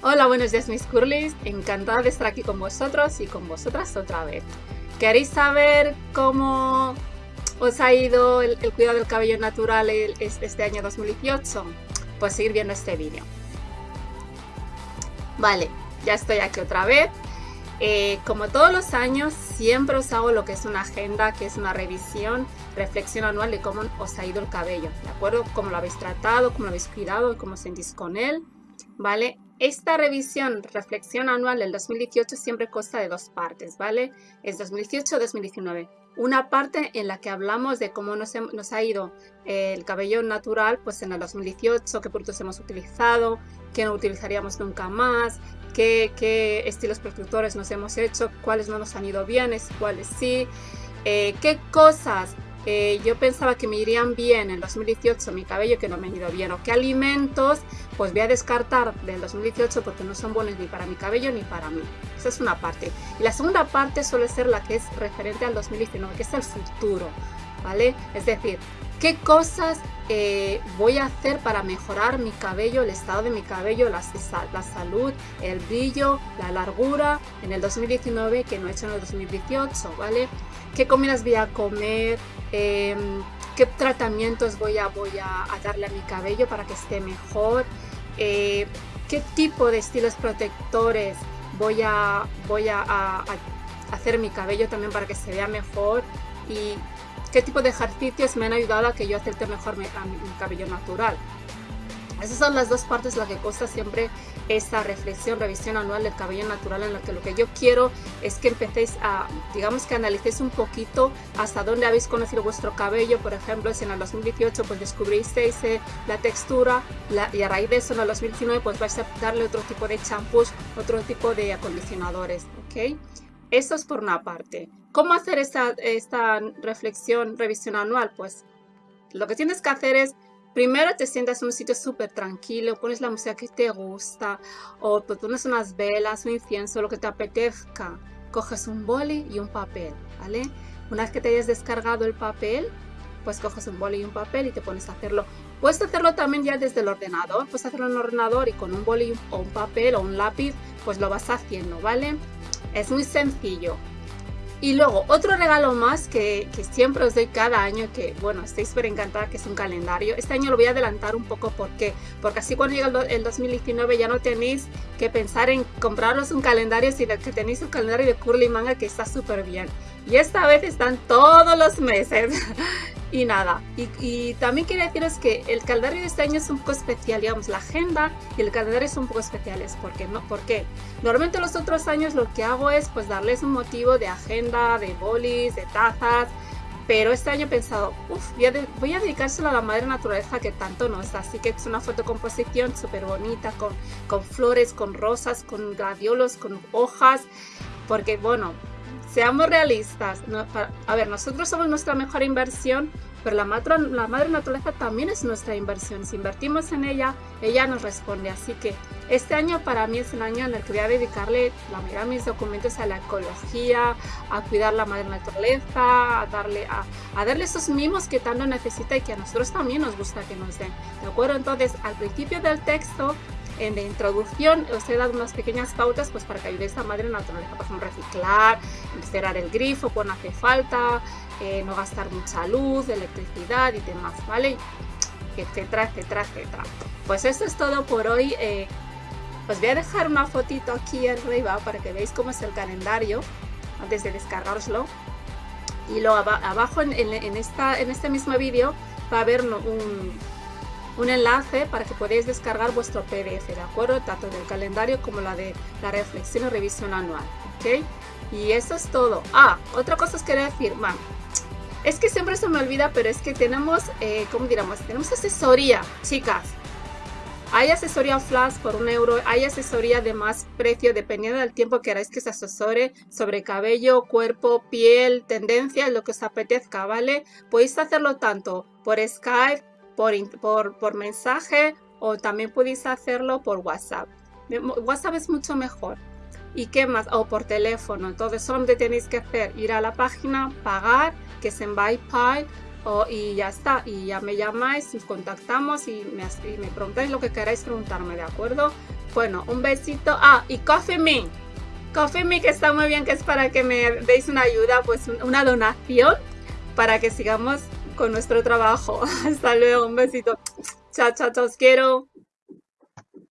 Hola, buenos días mis curlis, encantada de estar aquí con vosotros y con vosotras otra vez. ¿Queréis saber cómo os ha ido el, cuidado del cabello natural este año 2018? Pues seguir viendo este vídeo. Vale, ya estoy aquí otra vez. Eh, como todos los años, siempre os hago lo que es una agenda, que es una revisión, reflexión anual de cómo os ha ido el cabello, ¿de acuerdo? Cómo lo habéis tratado, cómo lo habéis cuidado cómo sentís con él, ¿vale? Esta revisión, reflexión anual del 2018 siempre consta de dos partes, ¿vale? Es 2018-2019. Una parte en la que hablamos de cómo nos, nos ha ido eh, el cabello natural pues en el 2018, qué productos hemos utilizado, qué no utilizaríamos nunca más, qué, estilos protectores nos hemos hecho, cuáles no nos han ido bien, cuáles sí, eh, qué cosas eh, yo pensaba que me irían bien en 2018 mi cabello que no me han ido bien o qué alimentos pues voy a descartar del 2018 porque no son buenos ni para mi cabello ni para mí. Esa es una parte. Y la segunda parte suele ser la que es referente al 2019, que es el futuro, ¿vale? Es decir, qué cosas eh, voy a hacer para mejorar mi cabello, el estado de mi cabello, la, la, salud, el brillo, la largura en el 2019 que no he hecho en el 2018, ¿vale? ¿Qué comidas voy a comer? Em, ¿Qué tratamientos voy a, voy a, darle a mi cabello para que esté mejor? Eh, ¿Qué tipo de estilos protectores voy a, voy a hacer mi cabello también para que se vea mejor? Y qué tipo de ejercicios me han ayudado a que yo acepte mejor mi, cabello natural. Esas son las dos partes las que consta siempre esta reflexión, revisión anual del cabello natural en la que lo que yo quiero es que empecéis a, digamos que analicéis un poquito hasta dónde habéis conocido vuestro cabello. Por ejemplo, si en el 2018 pues descubristeis eh, la textura y a raíz de eso en el 2019 pues vais a darle otro tipo de champús, otro tipo de acondicionadores, ¿ok? Eso es por una parte. ¿Cómo hacer esta, esta reflexión, revisión anual? Pues lo que tienes que hacer es Primero te sientas en un sitio súper tranquilo, pones la música que te gusta, o pones unas velas, un incienso, lo que te apetezca. Coges un boli y un papel, ¿vale? Una vez que te hayas descargado el papel, pues coges un boli y un papel y te pones a hacerlo. Puedes hacerlo también ya desde el ordenador, puedes hacerlo en el ordenador y con un boli o un papel o un lápiz, pues lo vas haciendo, ¿vale? Es muy sencillo. Y luego, otro regalo más que, siempre os doy cada año, que bueno, estoy súper encantada, que es un calendario. Este año lo voy a adelantar un poco, ¿por qué? Porque así cuando llega el, 2019 ya no tenéis que pensar en compraros un calendario, sino que tenéis un calendario de Curly Manga que está súper bien. Y esta vez están todos los meses. y nada, y, también quería deciros que el calendario de este año es un poco especial, digamos, la agenda y el calendario son un poco especiales, ¿por qué? No? ¿Por? Normalmente los otros años lo que hago es pues darles un motivo de agenda, de bolis, de tazas, pero este año he pensado, uff, voy, a dedicárselo a la madre naturaleza que tanto nos da, así que es una fotocomposición súper bonita, con, con flores, con rosas, con gladiolos, con hojas, porque bueno, seamos realistas. a ver, nosotros somos nuestra mejor inversión, pero la, la madre naturaleza también es nuestra inversión. Si invertimos en ella, ella nos responde. Así que este año para mí es el año en el que voy a dedicarle la mayoría de mis documentos a la ecología, a cuidar la madre naturaleza, a darle, a, a darle esos mimos que tanto necesita y que a nosotros también nos gusta que nos den. ¿De acuerdo? Entonces, al principio del texto en la introducción os he dado unas pequeñas pautas pues para que ayudéis a madre naturaleza, por ejemplo, reciclar, cerrar el grifo cuando hace falta, eh, no gastar mucha luz, electricidad y demás, ¿vale? Etcétera, etcétera, etcétera. Pues esto es todo por hoy. Eh, os voy a dejar una fotito aquí arriba para que veáis cómo es el calendario antes de descargaroslo. Y luego abajo en, esta, en este mismo vídeo va a haber un, un enlace para que podáis descargar vuestro PDF, ¿de acuerdo? Tanto del calendario como la de la reflexión y revisión anual, ¿ok? Y eso es todo. Ah, otra cosa os quería decir, man, es que siempre se me olvida, pero es que tenemos, eh, ¿cómo diríamos? Tenemos asesoría, chicas. Hay asesoría flash por un euro, hay asesoría de más precio dependiendo del tiempo que queráis que se asesore sobre cabello, cuerpo, piel, tendencias, lo que os apetezca, ¿vale? Podéis hacerlo tanto por Skype, por, mensaje o también podéis hacerlo por WhatsApp. WhatsApp es mucho mejor. ¿Y qué más? O por teléfono. Entonces, solamente tenéis que hacer ir a la página, pagar, que es en PayPal, y ya está, y ya me llamáis, nos contactamos y me, y me preguntáis lo que queráis preguntarme, ¿de acuerdo? Bueno, un besito. Ah, y Coffee Me. Coffee Me que está muy bien, que es para que me deis una ayuda, pues una donación para que sigamos con nuestro trabajo. Hasta luego, un besito. Chao, chao, chao, os quiero.